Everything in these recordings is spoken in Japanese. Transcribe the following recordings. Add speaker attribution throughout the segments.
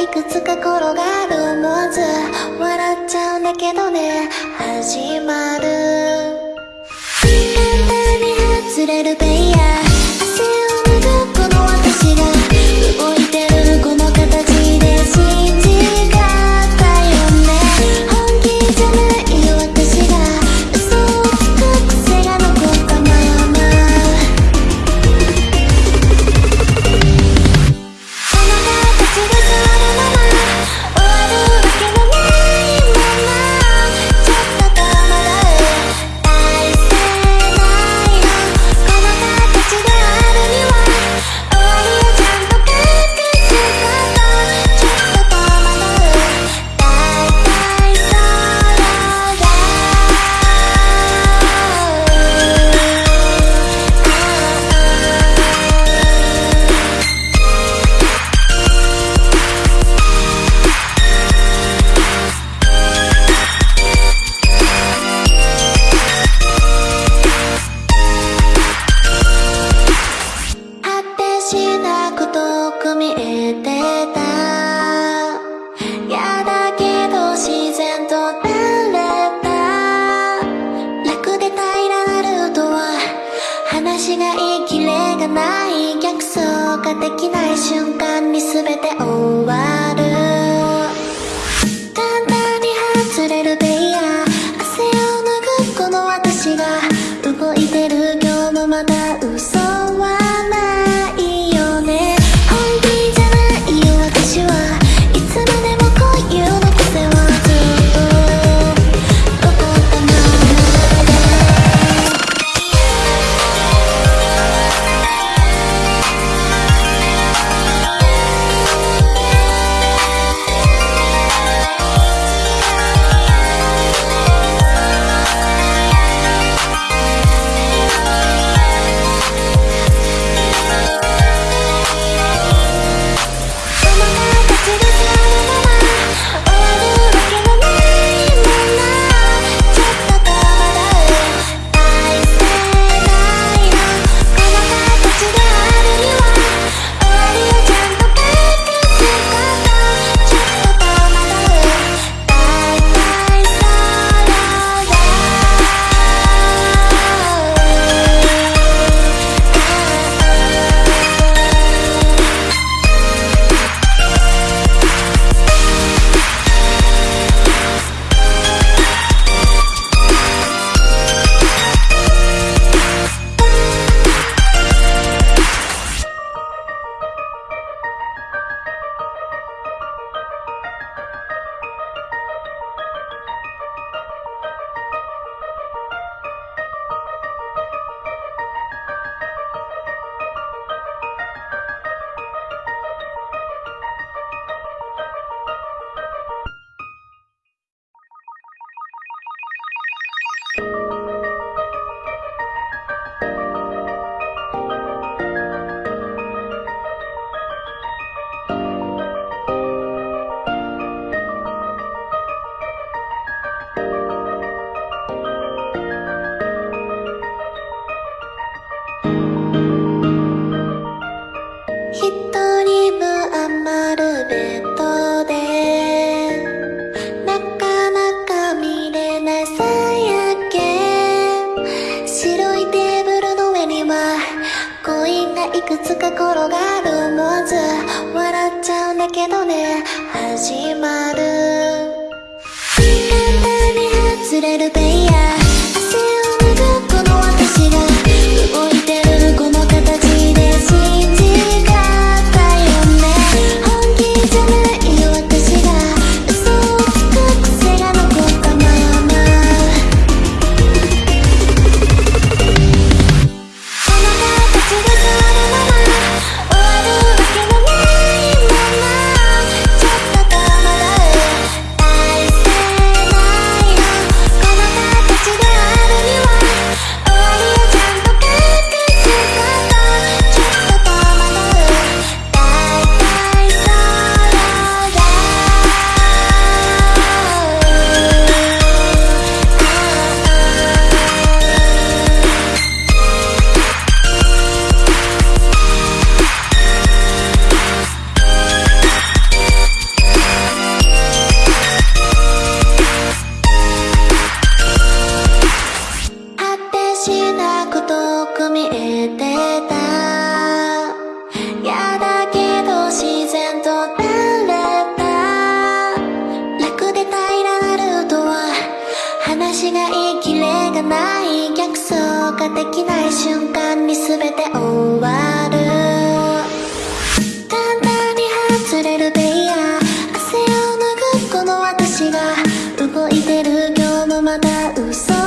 Speaker 1: いくつか転がる思わず笑っちゃうんだけどね。始まる簡単に外れるペイヤー見えてた。やだけど自然と慣れた。楽で平らなルートは話がいきキレがない。逆走ができない瞬間に全て終わる一人分余るベッドでなかなか見れないさやけ白いテーブルの上にはコインがいくつか転がるもず笑っちゃうんだけどねしがいいキレがない逆走ができない瞬間に全て終わる。簡単に外れるベイヤー。汗を拭うこの私が動いてる今日もまた嘘。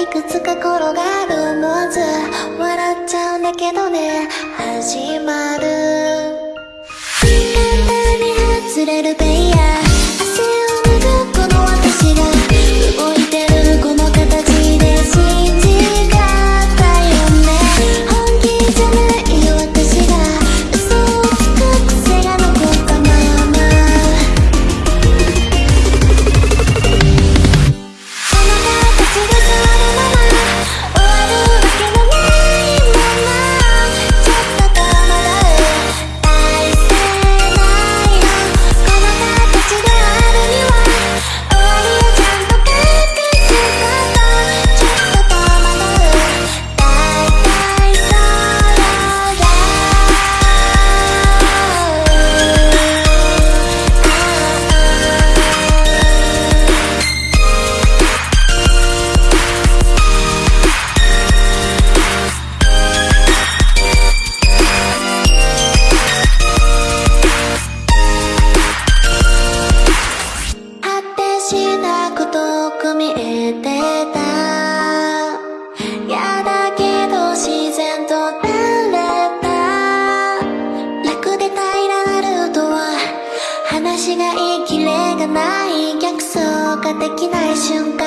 Speaker 1: いくつか転がるもず笑っちゃうんだけどね。始まる。簡単に外れるペイヤーができない瞬間